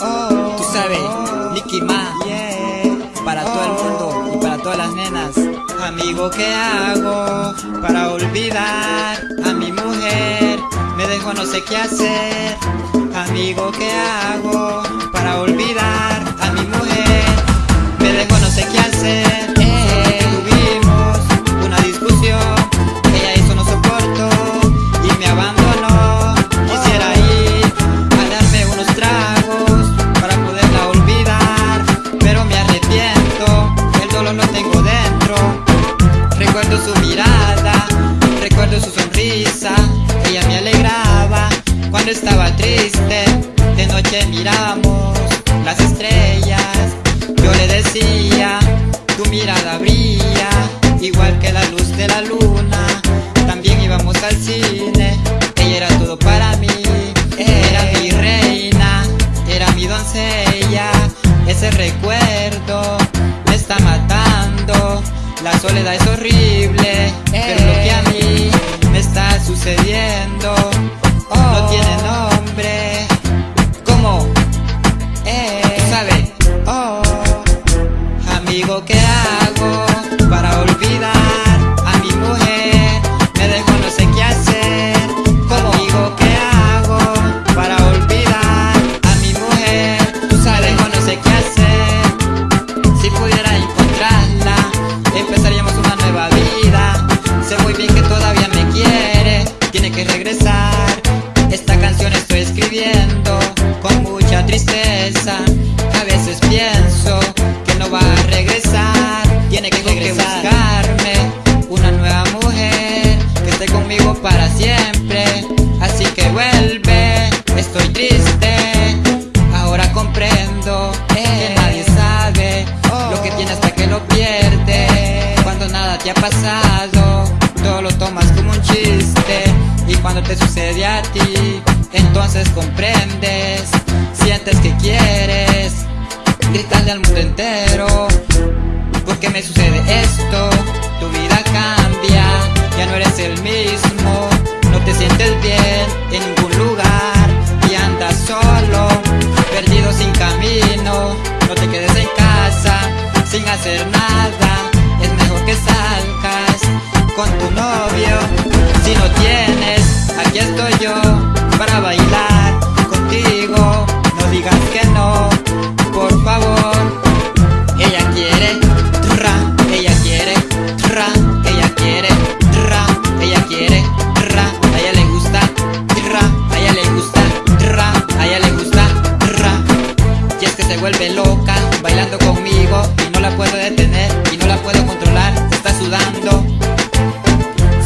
Oh, tú sabes, Nicky Ma, para todo el mundo y para todas las nenas. Amigo, ¿qué hago para olvidar a mi mujer? Me dejo no sé qué hacer. Amigo, ¿qué hago para olvidar a mi mujer? Estaba triste. De noche miramos las estrellas. Yo le decía, tu mirada brilla, igual que la luz de la luna. También íbamos al cine, ella era todo para mí. Era mi reina, era mi doncella. Ese recuerdo me está matando. La soledad es horrible, pero lo que a mí me está sucediendo ¿qué hago para olvidar a mi mujer? Me dejo no sé qué hacer. ¿Cómo? Amigo, ¿qué hago para olvidar a mi mujer? Tú sabes, no sé qué hacer. Si pudiera encontrarla, empezaríamos una nueva vida. Sé muy bien que todavía me quiere, tiene que regresar. Esta canción estoy escribiendo con mucha tristeza. A veces pienso que nadie sabe lo que tiene hasta que lo pierde. Cuando nada te ha pasado, todo lo tomas como un chiste. Y cuando te sucede a ti, entonces comprendes. Es mejor que salgas con tu novio. Si no tienes, aquí estoy yo para bailar contigo. No digas que no, por favor. Ella quiere, tra, ella quiere, tra, ella quiere, tra, ella quiere, tra, a ella le gusta, tra, a ella le gusta, tra, a ella le gusta, tra. Y es que se vuelve loca bailando conmigo la puedo detener y no la puedo controlar, está sudando.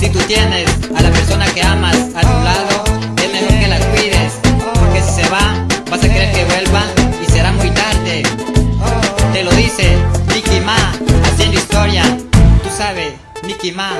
Si tú tienes a la persona que amas a tu lado, es mejor que la cuides, porque si se va, vas a querer que vuelva y será muy tarde. Te lo dice Nicky Ma, haciendo historia, tú sabes, Nicky Ma.